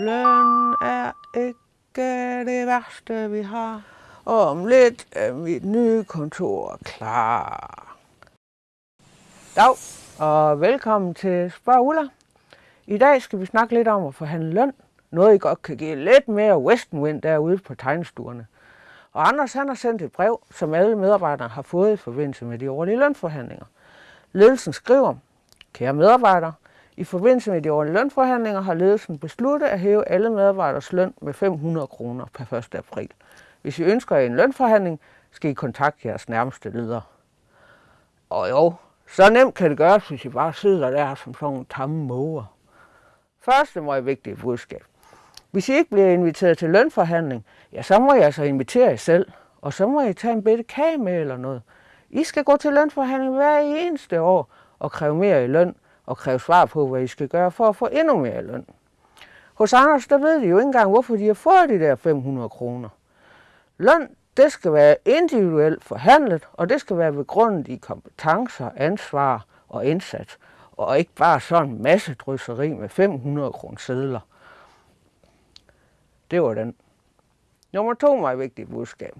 Løn er ikke det værste, vi har. Om lidt er mit nye kontor klar. Dag, og velkommen til Spørg Ulla. I dag skal vi snakke lidt om at forhandle løn. Noget, I godt kan give lidt mere Western Wind derude på tegnestuerne. Og Anders han har sendt et brev, som alle medarbejdere har fået i forbindelse med de årlige lønforhandlinger. Ledelsen skriver, kære medarbejdere, i forbindelse med de årlige lønforhandlinger har ledelsen besluttet at hæve alle medarbejderes løn med 500 kroner per 1. april. Hvis I ønsker en lønforhandling, skal I kontakte jeres nærmeste leder. Og jo, så nemt kan det gøres, hvis I bare sidder der som sådan nogle tamme måger. Første meget vigtige budskab. Hvis I ikke bliver inviteret til lønforhandling, ja, så må I altså invitere jer selv, og så må I tage en bitte kage med eller noget. I skal gå til lønforhandling hver eneste år og kræve mere i løn, og kræve svar på, hvad I skal gøre for at få endnu mere løn. Hos Anders, der ved de jo ikke engang, hvorfor de har fået de der 500 kroner. Løn, det skal være individuelt forhandlet, og det skal være begrundet i kompetencer, ansvar og indsats, og ikke bare sådan en masse drysseri med 500 kroner sædler. Det var den. Nummer to meget vigtigt budskab.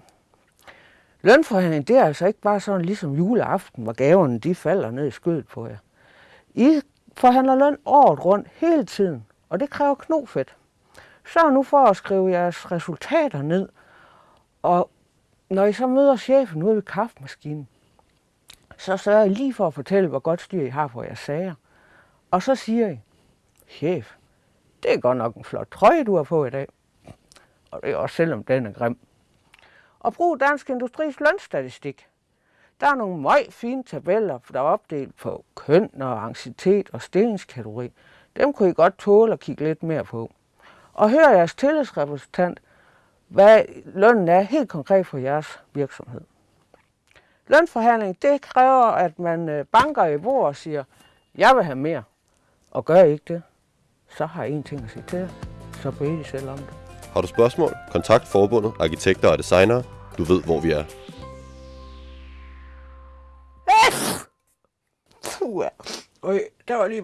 Lønforhandling, det er altså ikke bare sådan ligesom juleaften, hvor gaverne de falder ned i skødet på jer. I forhandler løn året rundt hele tiden, og det kræver knofedt. Så nu for at skrive jeres resultater ned, og når I så møder chefen ude ved kaffemaskinen, så sørger I lige for at fortælle, hvor godt styr I har på jeres sager. Og så siger I, chef, det er godt nok en flot trøje, du har på i dag. Og det er også selvom den er grim. Og brug Dansk Industris lønstatistik. Der er nogle meget fine tabeller, der er opdelt på køn og ancitet og stillingskategori. Dem kunne I godt tåle at kigge lidt mere på. Og hør jeres tillidsrepræsentant, hvad lønnen er helt konkret for jeres virksomhed. Lønforhandling, det kræver, at man øh, banker i bord og siger, jeg vil have mere. Og gør I ikke det, så har I en ting at sige til jer. Så beder I selv om det. Har du spørgsmål? Kontakt forbundet, arkitekter og designere. Du ved, hvor vi er. Puh, ja. Øj, der var lige